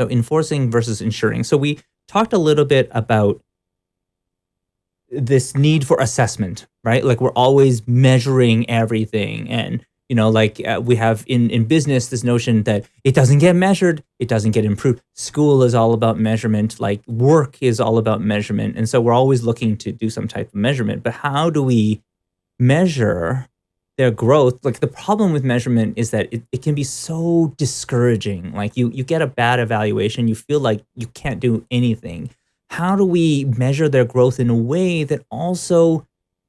So enforcing versus ensuring. So we talked a little bit about this need for assessment, right? Like we're always measuring everything and you know like uh, we have in in business this notion that it doesn't get measured it doesn't get improved school is all about measurement like work is all about measurement and so we're always looking to do some type of measurement but how do we measure their growth like the problem with measurement is that it, it can be so discouraging. Like you you get a bad evaluation you feel like you can't do anything. How do we measure their growth in a way that also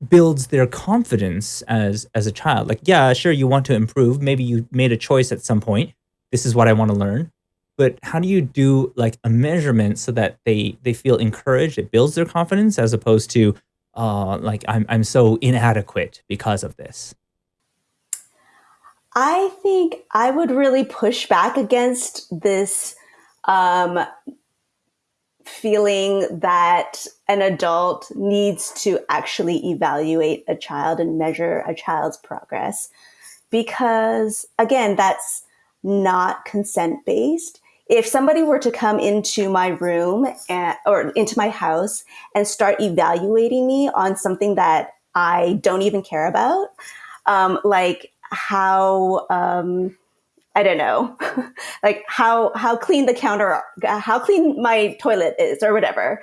builds their confidence as as a child? Like yeah sure you want to improve. Maybe you made a choice at some point. This is what i want to learn. But how do you do like a measurement so that they they feel encouraged it builds their confidence as opposed to uh like i'm i'm so inadequate because of this I think I would really push back against this um, feeling that an adult needs to actually evaluate a child and measure a child's progress. Because again, that's not consent based. If somebody were to come into my room and, or into my house and start evaluating me on something that I don't even care about, um, like how um, I don't know, like how how clean the counter, how clean my toilet is, or whatever.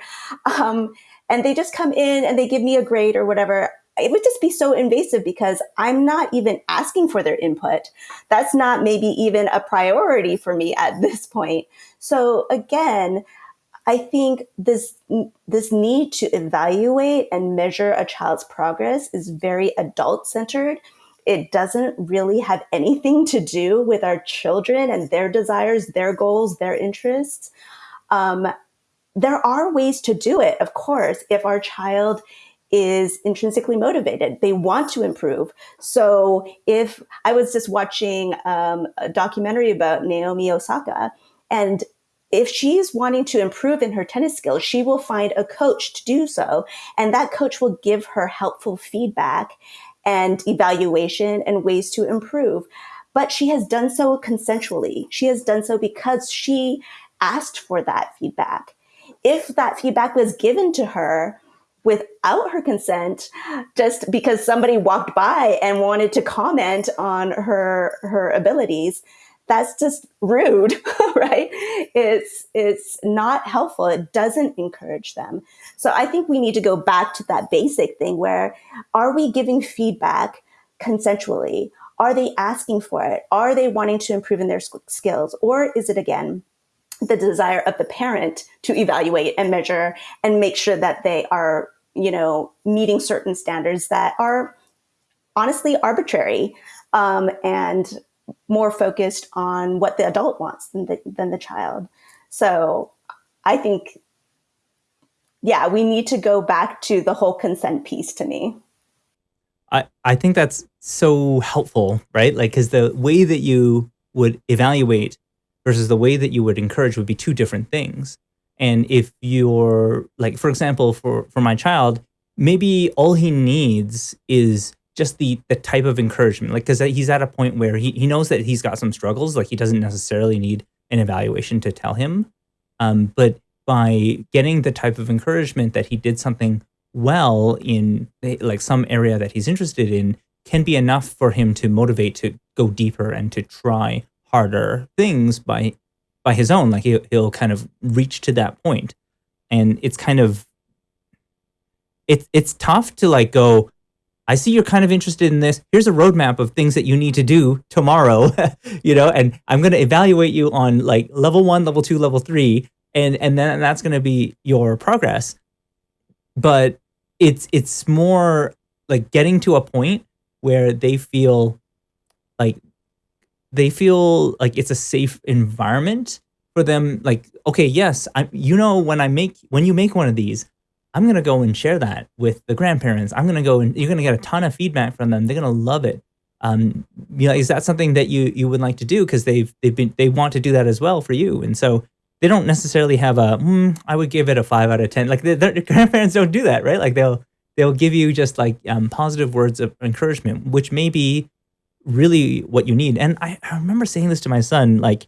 Um, and they just come in and they give me a grade or whatever. It would just be so invasive because I'm not even asking for their input. That's not maybe even a priority for me at this point. So again, I think this this need to evaluate and measure a child's progress is very adult centered it doesn't really have anything to do with our children and their desires, their goals, their interests. Um, there are ways to do it, of course, if our child is intrinsically motivated. They want to improve. So if I was just watching um, a documentary about Naomi Osaka, and if she's wanting to improve in her tennis skills, she will find a coach to do so. And that coach will give her helpful feedback and evaluation and ways to improve. But she has done so consensually. She has done so because she asked for that feedback. If that feedback was given to her without her consent, just because somebody walked by and wanted to comment on her, her abilities, that's just rude, right? It's, it's not helpful. It doesn't encourage them. So I think we need to go back to that basic thing where are we giving feedback consensually? Are they asking for it? Are they wanting to improve in their skills? Or is it again, the desire of the parent to evaluate and measure and make sure that they are, you know, meeting certain standards that are honestly arbitrary um, and more focused on what the adult wants than the, than the child. So I think, yeah, we need to go back to the whole consent piece to me. I, I think that's so helpful, right? Like, because the way that you would evaluate versus the way that you would encourage would be two different things. And if you're like, for example, for, for my child, maybe all he needs is just the the type of encouragement like because he's at a point where he, he knows that he's got some struggles like he doesn't necessarily need an evaluation to tell him. Um, but by getting the type of encouragement that he did something well in eh, like some area that he's interested in can be enough for him to motivate to go deeper and to try harder things by by his own. Like he, he'll kind of reach to that point. And it's kind of it's it's tough to like go I see you're kind of interested in this. Here's a roadmap of things that you need to do tomorrow, you know, and I'm going to evaluate you on like level one, level two, level three, and and then that's going to be your progress. But it's it's more like getting to a point where they feel like they feel like it's a safe environment for them. Like, okay, yes, I you know when I make when you make one of these, I'm going to go and share that with the grandparents. I'm going to go and you're going to get a ton of feedback from them. They're going to love it. Um, you know, is that something that you you would like to do? Because they've they've been they want to do that as well for you, and so they don't necessarily have a. Mm, I would give it a five out of ten. Like the, the grandparents don't do that, right? Like they'll they'll give you just like um, positive words of encouragement, which may be really what you need. And I, I remember saying this to my son, like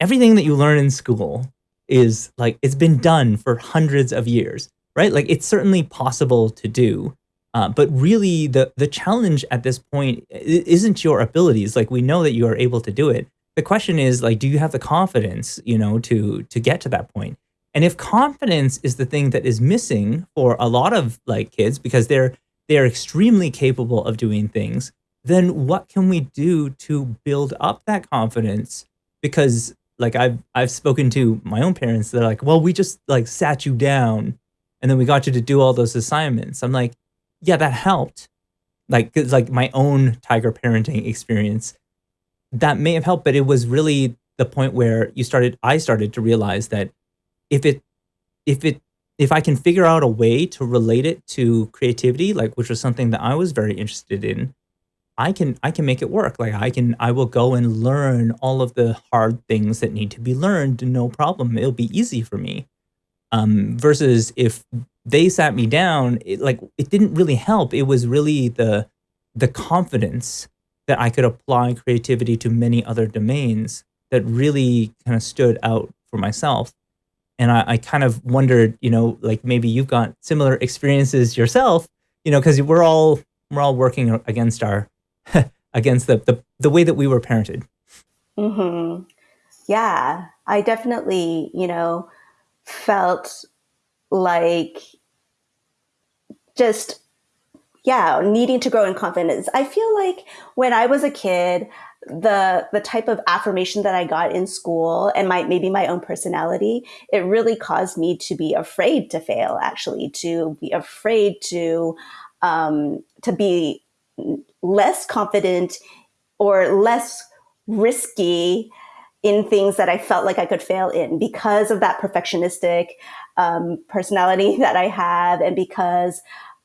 everything that you learn in school is like it's been done for hundreds of years, right? Like it's certainly possible to do. Uh, but really, the the challenge at this point isn't your abilities. Like we know that you are able to do it. The question is like, do you have the confidence, you know, to to get to that point? And if confidence is the thing that is missing for a lot of like kids because they're they're extremely capable of doing things, then what can we do to build up that confidence? Because like I've I've spoken to my own parents, they're like, well, we just like sat you down and then we got you to do all those assignments. I'm like, yeah, that helped. Like, cause like my own tiger parenting experience, that may have helped, but it was really the point where you started, I started to realize that if it, if it, if I can figure out a way to relate it to creativity, like which was something that I was very interested in, I can I can make it work. Like I can I will go and learn all of the hard things that need to be learned, no problem. It'll be easy for me. Um, versus if they sat me down, it, like it didn't really help. It was really the the confidence that I could apply creativity to many other domains that really kind of stood out for myself. And I, I kind of wondered, you know, like maybe you've got similar experiences yourself, you know, because we're all we're all working against our against the, the the way that we were parented. Mm-hmm. Yeah, I definitely, you know, felt like just yeah needing to grow in confidence i feel like when i was a kid the the type of affirmation that i got in school and my maybe my own personality it really caused me to be afraid to fail actually to be afraid to um, to be less confident or less risky in things that I felt like I could fail in because of that perfectionistic um, personality that I have and because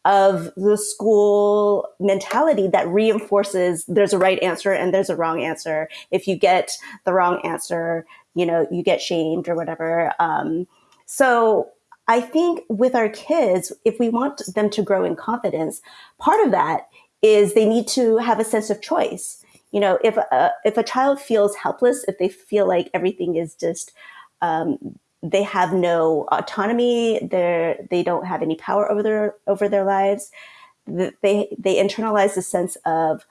of the school mentality that reinforces there's a right answer and there's a wrong answer. If you get the wrong answer, you know, you get shamed or whatever. Um, so I think with our kids, if we want them to grow in confidence, part of that is they need to have a sense of choice. You know, if a, if a child feels helpless, if they feel like everything is just um, they have no autonomy, they're, they don't have any power over their over their lives, they they internalize a sense of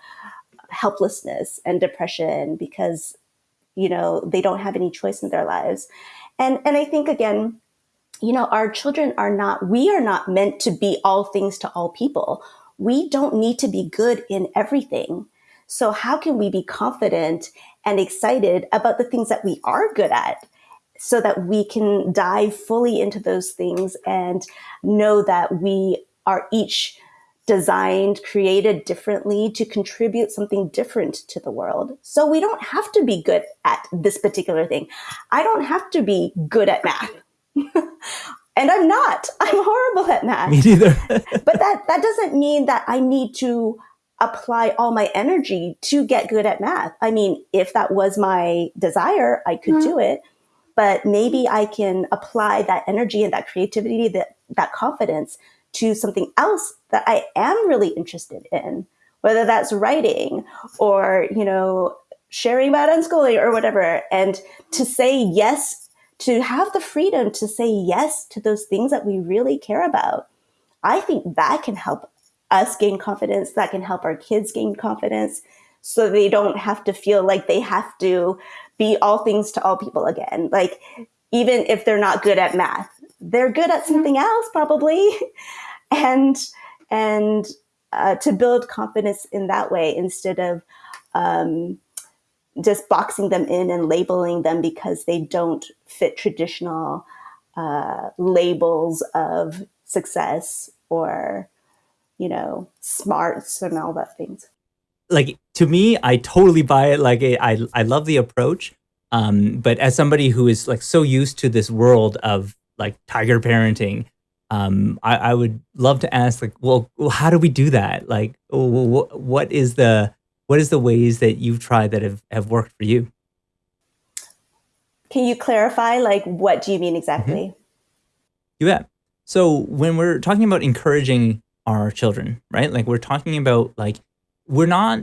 helplessness and depression because you know they don't have any choice in their lives, and and I think again you know, our children are not, we are not meant to be all things to all people we don't need to be good in everything. So how can we be confident and excited about the things that we are good at so that we can dive fully into those things and know that we are each designed, created differently to contribute something different to the world. So we don't have to be good at this particular thing. I don't have to be good at math. and I'm not. I'm horrible at math. Me neither. but that that doesn't mean that I need to apply all my energy to get good at math. I mean, if that was my desire, I could mm-hmm. do it. But maybe I can apply that energy and that creativity, that that confidence to something else that I am really interested in, whether that's writing or, you know, sharing about unschooling or whatever. And to say yes to have the freedom to say yes to those things that we really care about. I think that can help us gain confidence, that can help our kids gain confidence so they don't have to feel like they have to be all things to all people again. Like, even if they're not good at math, they're good at something else probably. and, and, uh, to build confidence in that way instead of, um, just boxing them in and labeling them because they don't fit traditional uh, labels of success or you know smarts and all that things. Like to me i totally buy it. Like i i love the approach. Um but as somebody who is like so used to this world of like tiger parenting um i i would love to ask like well how do we do that? Like what is the what is the ways that you've tried that have, have worked for you? Can you clarify, like, what do you mean exactly? Mm-hmm. You bet. So when we're talking about encouraging our children, right? Like we're talking about like we're not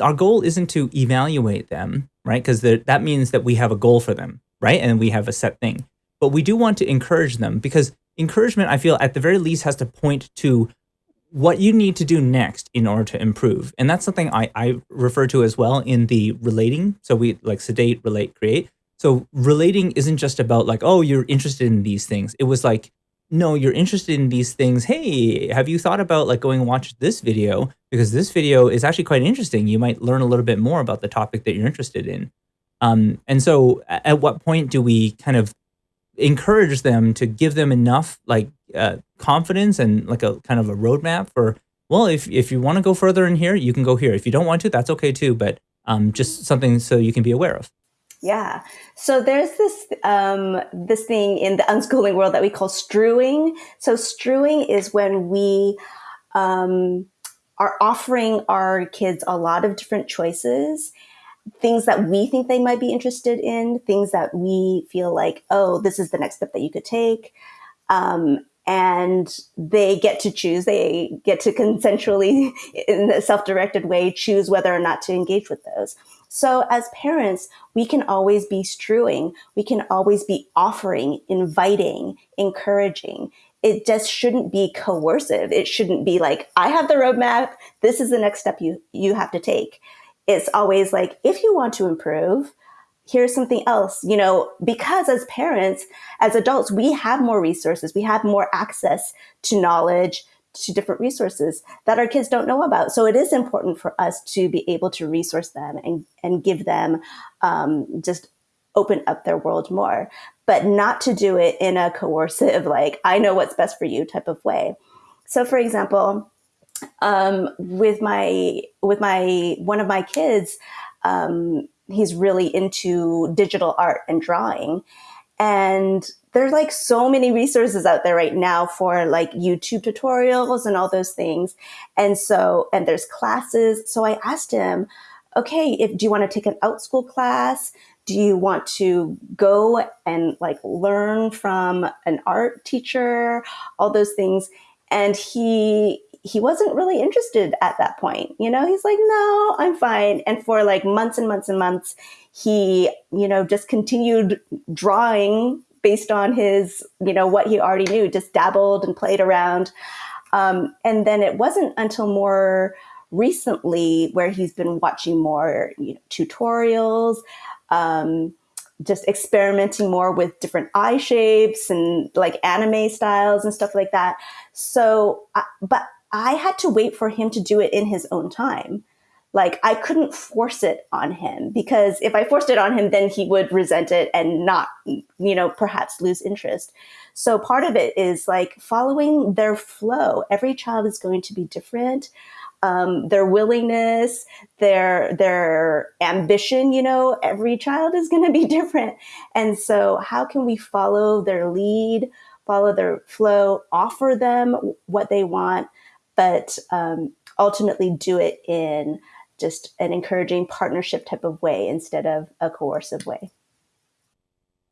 our goal isn't to evaluate them, right? Because that means that we have a goal for them, right? And we have a set thing. But we do want to encourage them because encouragement, I feel, at the very least, has to point to what you need to do next in order to improve. And that's something I, I refer to as well in the relating. So we like sedate, relate, create. So relating isn't just about like, oh, you're interested in these things. It was like, no, you're interested in these things. Hey, have you thought about like going and watch this video? Because this video is actually quite interesting. You might learn a little bit more about the topic that you're interested in. Um, and so at what point do we kind of encourage them to give them enough like uh, confidence and like a kind of a roadmap for, well, if, if you want to go further in here, you can go here. If you don't want to, that's okay too, but um, just something so you can be aware of. Yeah. So there's this um, this thing in the unschooling world that we call strewing. So strewing is when we um, are offering our kids a lot of different choices, things that we think they might be interested in, things that we feel like, oh, this is the next step that you could take. Um, and they get to choose. They get to consensually, in a self-directed way, choose whether or not to engage with those. So as parents, we can always be strewing. We can always be offering, inviting, encouraging. It just shouldn't be coercive. It shouldn't be like, I have the roadmap. This is the next step you, you have to take. It's always like, if you want to improve, here's something else, you know, because as parents, as adults, we have more resources. We have more access to knowledge, to different resources that our kids don't know about. So it is important for us to be able to resource them and, and give them um, just open up their world more, but not to do it in a coercive, like, I know what's best for you type of way. So for example, um, with my, with my, one of my kids, um, he's really into digital art and drawing. And there's like so many resources out there right now for like YouTube tutorials and all those things. And so, and there's classes. So I asked him, okay, if, do you want to take an Outschool class? Do you want to go and like learn from an art teacher? All those things. And he, he wasn't really interested at that point. You know, he's like, no, I'm fine. And for like months and months and months, he, you know, just continued drawing based on his, you know, what he already knew, just dabbled and played around. Um, and then it wasn't until more recently where he's been watching more you know, tutorials, um, just experimenting more with different eye shapes and like anime styles and stuff like that. So, but I had to wait for him to do it in his own time like I couldn't force it on him because if I forced it on him, then he would resent it and not, you know, perhaps lose interest. So part of it is like following their flow. Every child is going to be different. Um, their willingness, their their ambition, you know, every child is going to be different. And so, how can we follow their lead, follow their flow, offer them what they want, but um, ultimately do it in just an encouraging partnership type of way instead of a coercive way.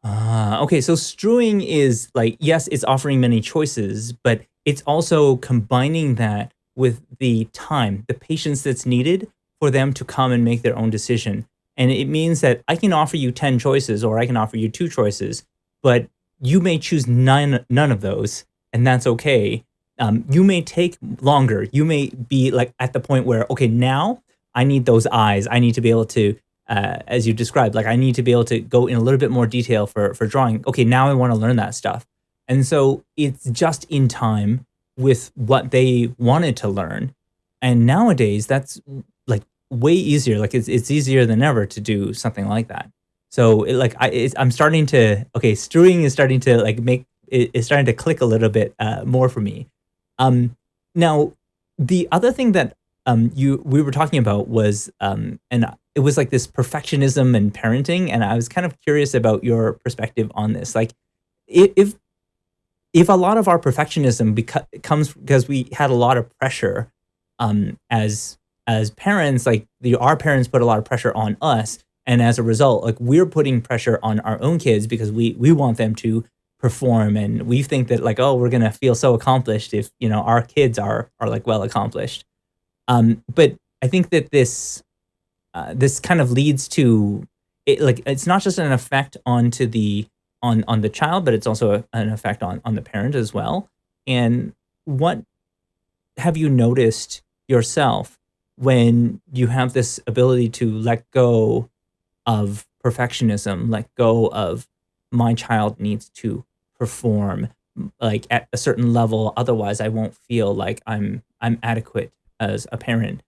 Ah, okay. So strewing is like, yes, it's offering many choices, but it's also combining that with the time, the patience that's needed for them to come and make their own decision. And it means that I can offer you 10 choices or I can offer you two choices, but you may choose none, none of those, and that's okay. Um, you may take longer. You may be like at the point where, okay, now I need those eyes. I need to be able to, uh, as you described, like I need to be able to go in a little bit more detail for, for drawing. Okay, now I want to learn that stuff. And so it's just in time with what they wanted to learn. And nowadays that's like way easier. Like it's, it's easier than ever to do something like that. So it, like I, I'm starting to, okay, strewing is starting to like make, it, it's starting to click a little bit uh, more for me. Um, now, the other thing that um, you we were talking about was um, and it was like this perfectionism and parenting, and I was kind of curious about your perspective on this. Like, if if a lot of our perfectionism beca- comes because we had a lot of pressure um, as as parents, like the, our parents put a lot of pressure on us, and as a result, like we're putting pressure on our own kids because we we want them to perform, and we think that like oh we're gonna feel so accomplished if you know our kids are are like well accomplished. Um, but I think that this uh, this kind of leads to it, like it's not just an effect onto the on on the child, but it's also a, an effect on on the parent as well. And what have you noticed yourself when you have this ability to let go of perfectionism, let go of my child needs to perform like at a certain level otherwise i won't feel like i'm i'm adequate as a parent.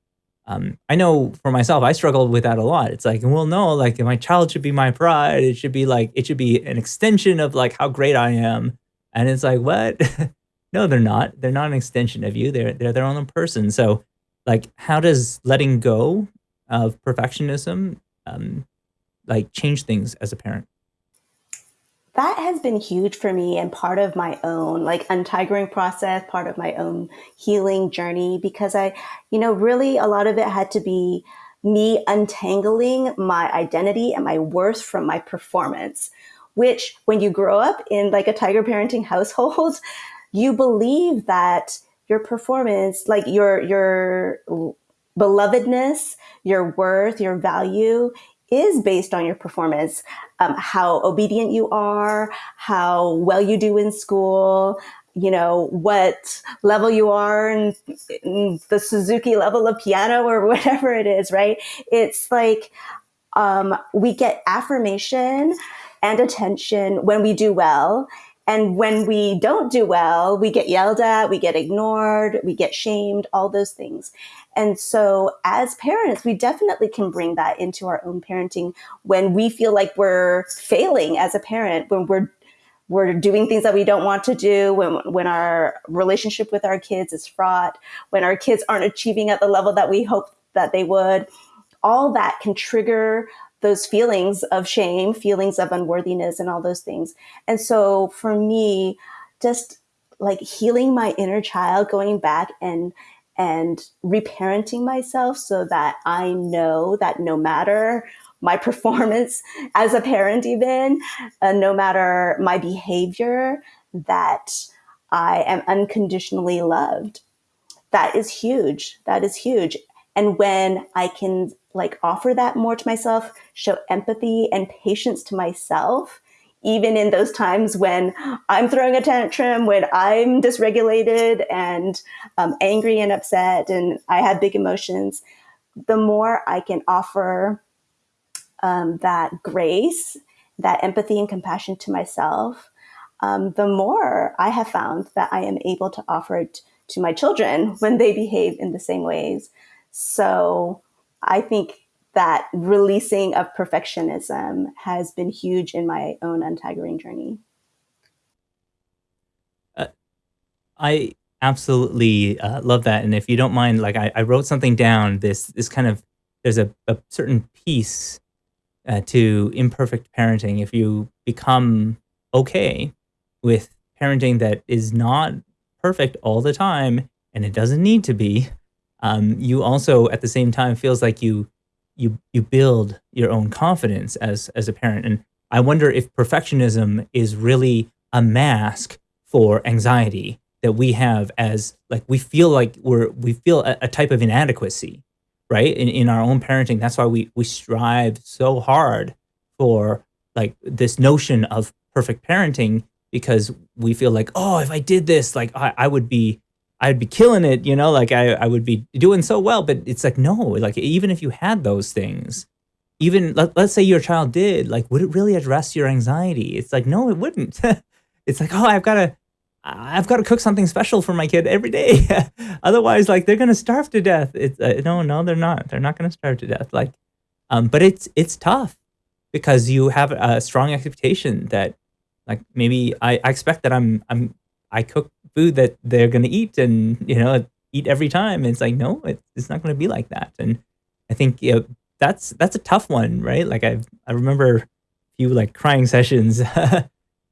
Um, i know for myself i struggle with that a lot. It's like well no like my child should be my pride. It should be like it should be an extension of like how great i am. And it's like what? No they're not. They're not an extension of you. They're they're their own person. So like how does letting go of perfectionism um, like change things as a parent that has been huge for me and part of my own like untigering process, part of my own healing journey because I, you know, really a lot of it had to be me untangling my identity and my worth from my performance, which when you grow up in like a tiger parenting household, you believe that your performance, like your, your belovedness, your worth, your value is based on your performance, um, how obedient you are, how well you do in school, you know, what level you are in the Suzuki level of piano or whatever it is, right? It's like um, we get affirmation and attention when we do well. And when we don't do well, we get yelled at, we get ignored, we get shamed, all those things. And so as parents, we definitely can bring that into our own parenting when we feel like we're failing as a parent, when we're we're doing things that we don't want to do when when our relationship with our kids is fraught when our kids aren't achieving at the level that we hope that they would. All that can trigger those feelings of shame feelings of unworthiness and all those things. And so for me just like healing my inner child going back and and reparenting myself so that I know that no matter my performance as a parent, even uh, no matter my behavior, that I am unconditionally loved. That is huge. That is huge. And when I can like offer that more to myself, show empathy and patience to myself, even in those times when I'm throwing a tantrum, when I'm dysregulated and um, angry and upset, and I have big emotions, the more I can offer um, that grace, that empathy and compassion to myself, um, the more I have found that I am able to offer it to my children when they behave in the same ways. So I think that releasing of perfectionism has been huge in my own untigering journey. Uh, I absolutely uh, love that. And if you don't mind, like I, I, wrote something down, this, this kind of, there's a, a certain piece uh, to imperfect parenting. If you become okay with parenting that is not perfect all the time, and it doesn't need to be, um, you also at the same time feels like you you you build your own confidence as as a parent. And I wonder if perfectionism is really a mask for anxiety that we have as like we feel like we're we feel a, a type of inadequacy, right? In in our own parenting. That's why we we strive so hard for like this notion of perfect parenting because we feel like, oh, if I did this, like I, I would be I'd be killing it, you know, like I, I would be doing so well. But it's like, no, like even if you had those things, even let, let's say your child did, like, would it really address your anxiety? It's like, no, it wouldn't. it's like, oh, I've got to, I've got to cook something special for my kid every day. Otherwise, like they're going to starve to death. It's uh, no, no, they're not. They're not going to starve to death. Like, um, but it's, it's tough because you have a strong expectation that like maybe I, I expect that I'm, I'm, I cook food that they're going to eat and, you know, eat every time. It's like, no, it's, it's not going to be like that. And I think, you know, that's, that's a tough one, right? Like I, I remember a few like crying sessions,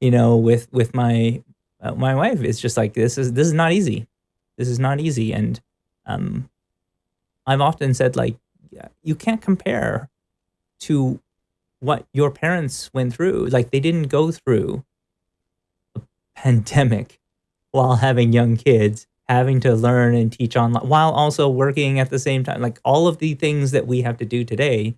you know, with, with my, uh, my wife. It's just like, this is, this is not easy. This is not easy. And, um, I've often said like, you can't compare to what your parents went through. Like they didn't go through a pandemic while having young kids having to learn and teach online while also working at the same time. Like all of the things that we have to do today,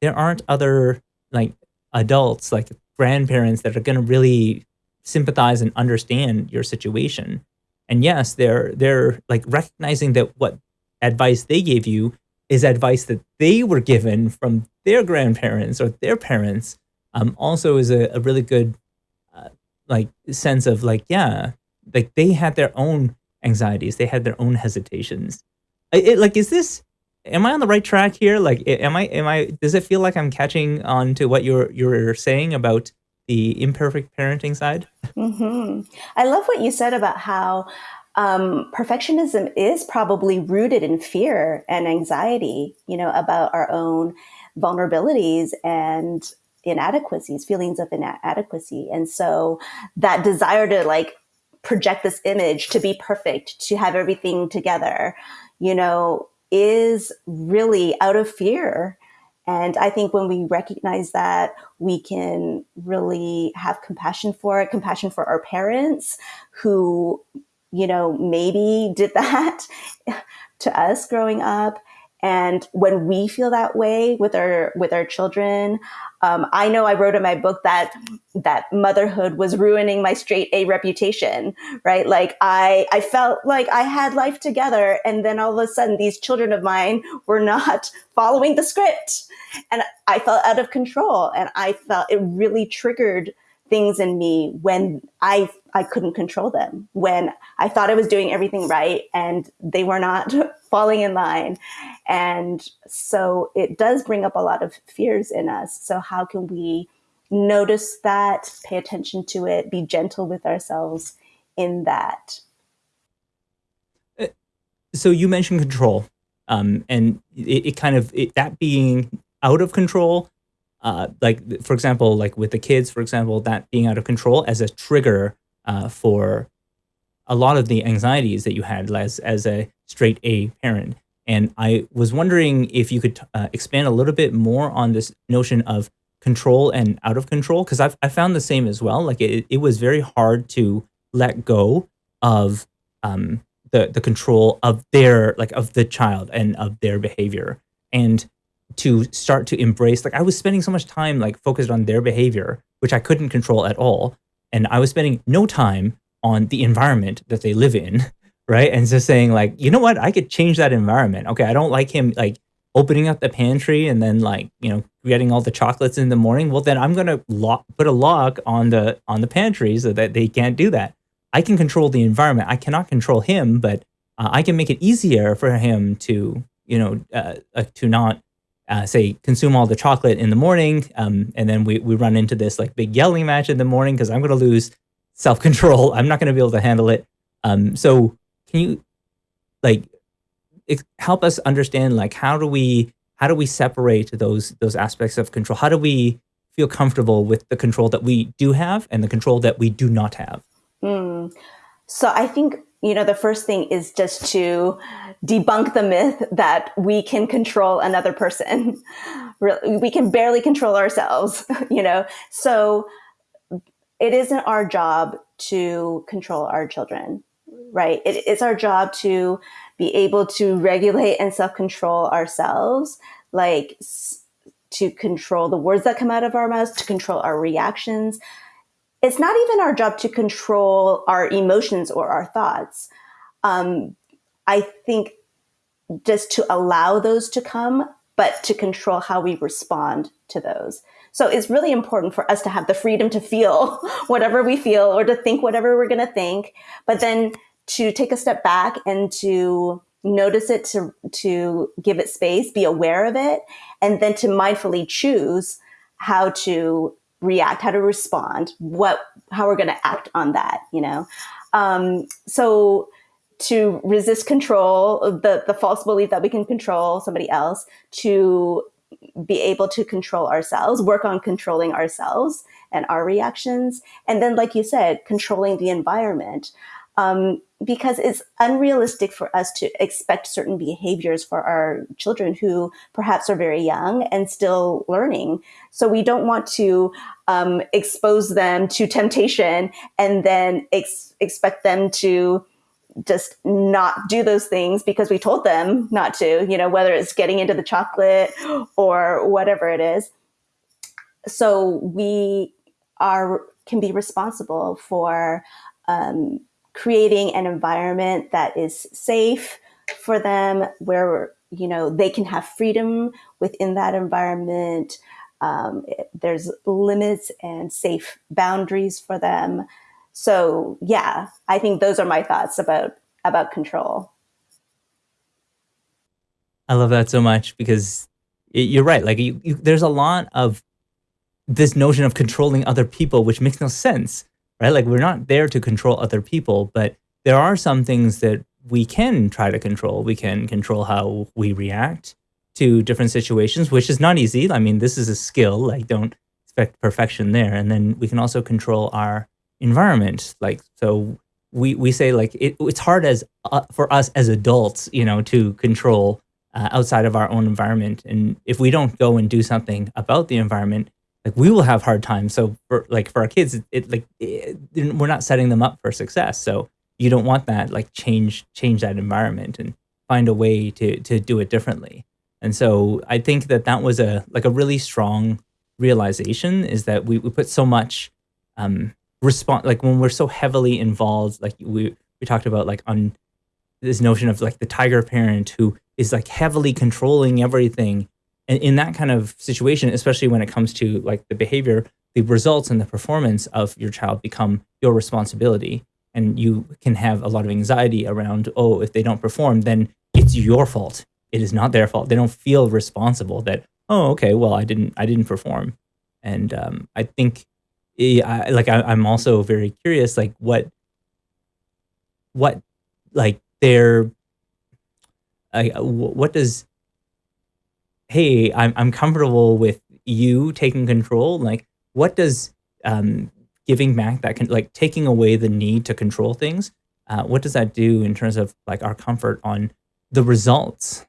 there aren't other like adults, like grandparents that are going to really sympathize and understand your situation. And yes, they're they're like recognizing that what advice they gave you is advice that they were given from their grandparents or their parents. Um, also is a, a really good uh, like sense of like yeah, like they had their own anxieties, they had their own hesitations. It, like is this am I on the right track here? Like am I am I does it feel like I'm catching on to what you're you're saying about the imperfect parenting side? Mm-hmm. I love what you said about how um, perfectionism is probably rooted in fear and anxiety, you know, about our own vulnerabilities and inadequacies, feelings of inadequacy. And so that desire to like project this image to be perfect, to have everything together, you know, is really out of fear and I think when we recognize that, we can really have compassion for it, compassion for our parents who, you know, maybe did that to us growing up. And when we feel that way with our with our children, um, I know I wrote in my book that that motherhood was ruining my straight A reputation, right? Like I, I felt like I had life together. And then all of a sudden these children of mine were not following the script and I felt out of control. And I felt it really triggered things in me when I I couldn't control them, when I thought I was doing everything right and they were not falling in line. And so it does bring up a lot of fears in us. So how can we notice that, pay attention to it, be gentle with ourselves in that? Uh, so you mentioned control, um, and it, it kind of it, that being out of control uh, like for example, like with the kids, for example, that being out of control as a trigger uh, for a lot of the anxieties that you had as as a straight A parent. And I was wondering if you could uh, expand a little bit more on this notion of control and out of control, because I've I found the same as well. Like it, it was very hard to let go of um, the the control of their like of the child and of their behavior. And to start to embrace like I was spending so much time like focused on their behavior, which I couldn't control at all. And I was spending no time on the environment that they live in, right? And just saying like, you know what, I could change that environment. Okay, I don't like him like opening up the pantry and then like, you know, getting all the chocolates in the morning. Well, then I'm gonna lock put a lock on the on the pantry so that they can't do that. I can control the environment. I cannot control him, but uh, I can make it easier for him to, you know, uh, uh, to not uh, say consume all the chocolate in the morning um, and then we, we run into this like big yelling match in the morning because i'm going to lose self-control. I'm not going to be able to handle it. Um, so can you like help us understand like how do we how do we separate those those aspects of control? How do we feel comfortable with the control that we do have and the control that we do not have? Mm. so i think you know, the first thing is just to debunk the myth that we can control another person. we can barely control ourselves, you know? So it isn't our job to control our children, right? It, it's our job to be able to regulate and self control ourselves, like to control the words that come out of our mouths, to control our reactions, it's not even our job to control our emotions or our thoughts. Um, I think just to allow those to come, but to control how we respond to those. So it's really important for us to have the freedom to feel whatever we feel or to think whatever we're going to think, but then to take a step back and to notice it, to, to give it space, be aware of it, and then to mindfully choose how to react, how to respond, what, how we're going to act on that, you know? Um, so to resist control, the, the false belief that we can control somebody else, to be able to control ourselves, work on controlling ourselves and our reactions. And then, like you said, controlling the environment um, because it's unrealistic for us to expect certain behaviors for our children who perhaps are very young and still learning. So we don't want to um, expose them to temptation and then ex- expect them to just not do those things because we told them not to, you know, whether it's getting into the chocolate or whatever it is. So we are can be responsible for um, creating an environment that is safe for them, where you know they can have freedom within that environment. Um, there's limits and safe boundaries for them. So yeah, I think those are my thoughts about about control. I love that so much because you're right. Like you, you, there's a lot of this notion of controlling other people, which makes no sense, right? Like we're not there to control other people, but there are some things that we can try to control. We can control how we react to different situations, which is not easy. I mean, this is a skill, like don't expect perfection there. And then we can also control our environment. Like, so we, we say like, it, it's hard as uh, for us as adults, you know, to control uh, outside of our own environment. And if we don't go and do something about the environment, like we will have hard times. So for like for our kids, it, it like it, we're not setting them up for success. So you don't want that like change change that environment and find a way to to do it differently. And so I think that that was a like a really strong realization is that we, we put so much um response like when we're so heavily involved like we we talked about like on this notion of like the tiger parent who is like heavily controlling everything and in that kind of situation, especially when it comes to like the behavior, the results and the performance of your child become your responsibility. And you can have a lot of anxiety around, oh, if they don't perform, then it's your fault. It is not their fault. They don't feel responsible that, oh, okay, well, I didn't, I didn't perform. And um, I think, I, like, I, I'm also very curious, like, what, what, like, their, I, what does hey, I'm, I'm comfortable with you taking control. Like, what does um, giving back that can like taking away the need to control things? Uh, what does that do in terms of like our comfort on the results?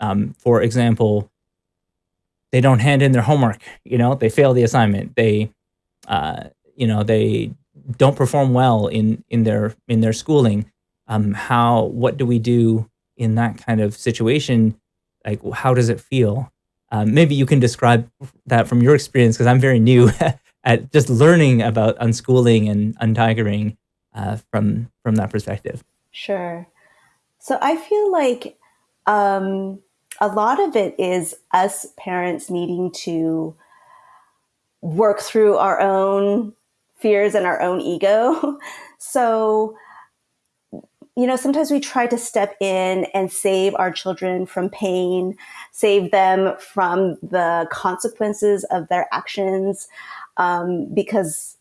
Um, for example, they don't hand in their homework. You know, they fail the assignment. They, uh, you know, they don't perform well in in their in their schooling. Um, how? What do we do in that kind of situation like how does it feel? Um, maybe you can describe that from your experience because I'm very new at just learning about unschooling and untigering uh, from from that perspective. Sure. So I feel like um, a lot of it is us parents needing to work through our own fears and our own ego. so you know, sometimes we try to step in and save our children from pain, save them from the consequences of their actions, um, because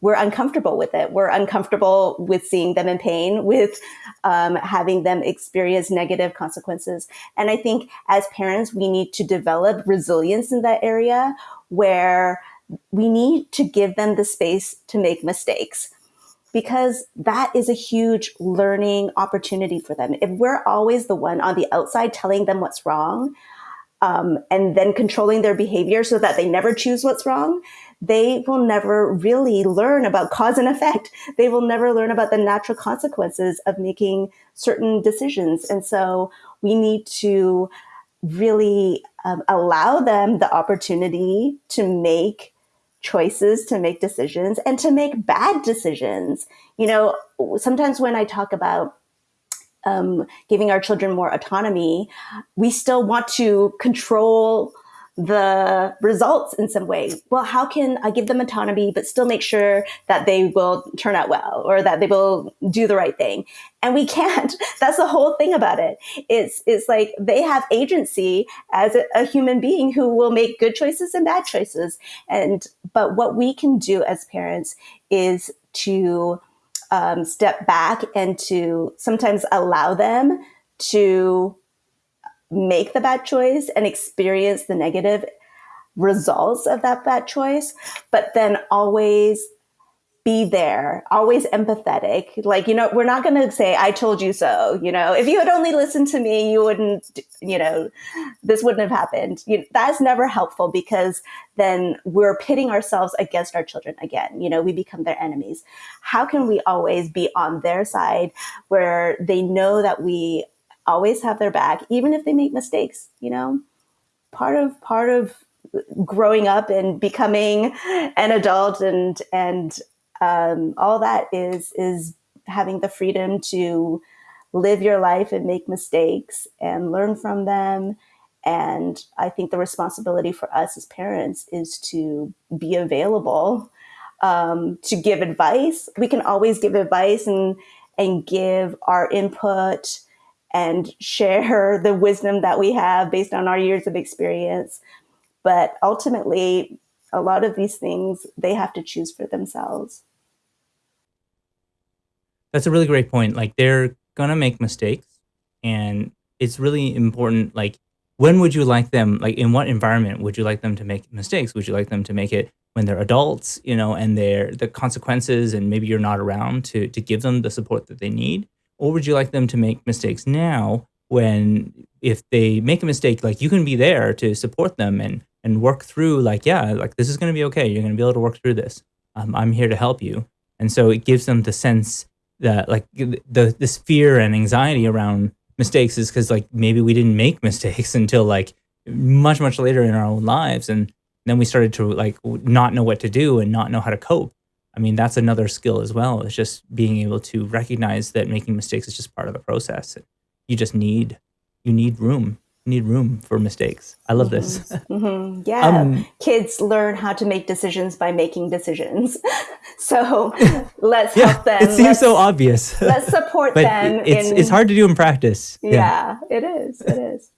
we're uncomfortable with it. We're uncomfortable with seeing them in pain, with um, having them experience negative consequences. And I think as parents, we need to develop resilience in that area where we need to give them the space to make mistakes because that is a huge learning opportunity for them. If we're always the one on the outside telling them what's wrong, um, and then controlling their behavior so that they never choose what's wrong, they will never really learn about cause and effect. They will never learn about the natural consequences of making certain decisions. And so we need to really um, allow them the opportunity to make choices to make decisions and to make bad decisions. You know, sometimes when I talk about um, giving our children more autonomy, we still want to control the results in some way. Well, how can I give them autonomy, but still make sure that they will turn out well or that they will do the right thing? And we can't. That's the whole thing about it. It's, it's like they have agency as a, a human being who will make good choices and bad choices. And, but what we can do as parents is to um, step back and to sometimes allow them to make the bad choice and experience the negative results of that bad choice, but then always be there, always empathetic. Like, you know, we're not going to say, I told you so. You know, if you had only listened to me, you wouldn't, you know, this wouldn't have happened. You, that's never helpful because then we're pitting ourselves against our children again. You know, we become their enemies. How can we always be on their side where they know that we always have their back, even if they make mistakes, you know? Part of, part of, growing up and becoming an adult and and um, all that is is having the freedom to live your life and make mistakes and learn from them and i think the responsibility for us as parents is to be available um, to give advice we can always give advice and and give our input and share the wisdom that we have based on our years of experience but ultimately a lot of these things they have to choose for themselves. That's a really great point. Like they're gonna make mistakes, and it's really important. Like, when would you like them? Like, in what environment would you like them to make mistakes? Would you like them to make it when they're adults, you know, and they're the consequences, and maybe you're not around to to give them the support that they need, or would you like them to make mistakes now? When if they make a mistake, like you can be there to support them and and work through like, yeah, like this is going to be okay. You're going to be able to work through this. Um, I'm here to help you. And so it gives them the sense that like the this fear and anxiety around mistakes is because like maybe we didn't make mistakes until like much much later in our own lives and then we started to like not know what to do and not know how to cope i mean that's another skill as well it's just being able to recognize that making mistakes is just part of the process you just need you need room You need room for mistakes. I love this. Mm-hmm. mm-hmm. Yeah. Um, Kids learn how to make decisions by making decisions. so let's yeah, help them. It seems let's, so obvious. let's support them. It's, in, it's hard to do in practice. Yeah, yeah, it is. It is.